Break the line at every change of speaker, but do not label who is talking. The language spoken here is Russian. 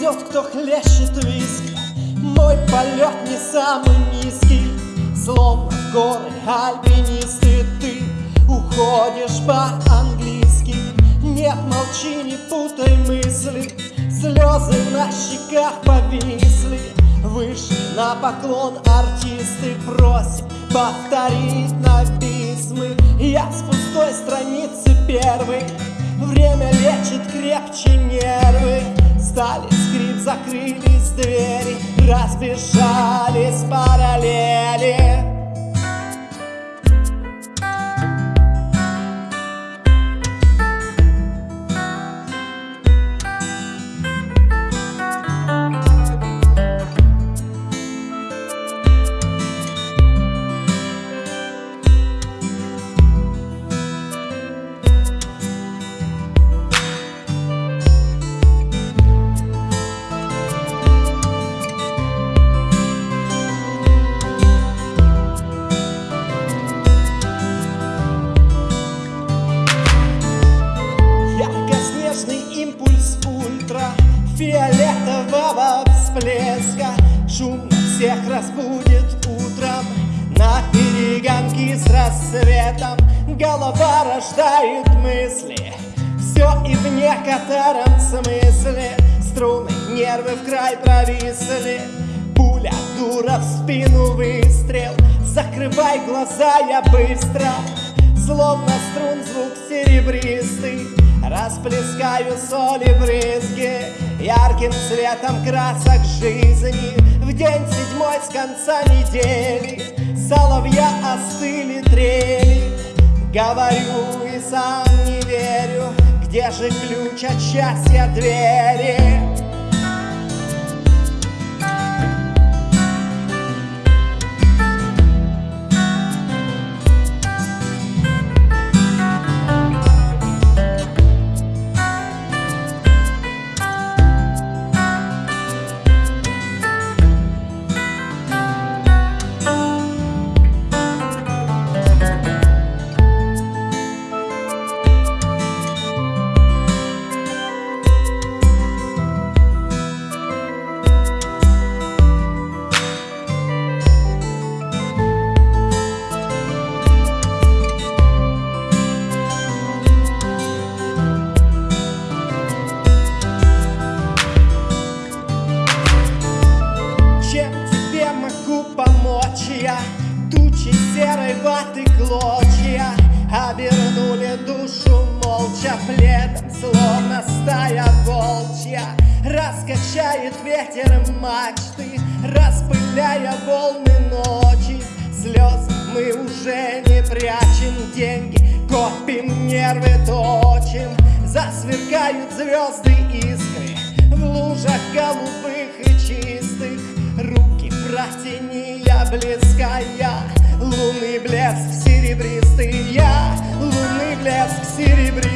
тот, кто хлещет виски. Мой полет не самый низкий. Словно в горы альпинисты. Ты уходишь по-английски. Нет, молчи, не путай мысли. Слезы на щеках повисли. Вышли на поклон артисты. Просим повторить на письмы. Я с пустой страницы первый. Время лечит крепче скрип, закрылись двери Разбежались параллели ультра Фиолетового всплеска. Шум всех разбудит утром. На перегонки с рассветом Голова рождает мысли. Все и в некотором смысле. Струны, нервы в край провисли. Пуля, дура в спину выстрел. Закрывай глаза, я быстро. Словно струн звук серебристый. Расплескаю соли брызги Ярким цветом красок жизни В день седьмой с конца недели Соловья остыли трели Говорю и сам не верю Где же ключ от счастья двери? Молча пледом Словно стая волчья Раскачает ветер мачты Распыляя волны ночи. Слезы мы уже не прячем Деньги копим, нервы точим. Засверкают звезды искры В лужах голубых и чистых. Руки протяни блеская Лунный блеск серебристый я Лунный блеск серебристый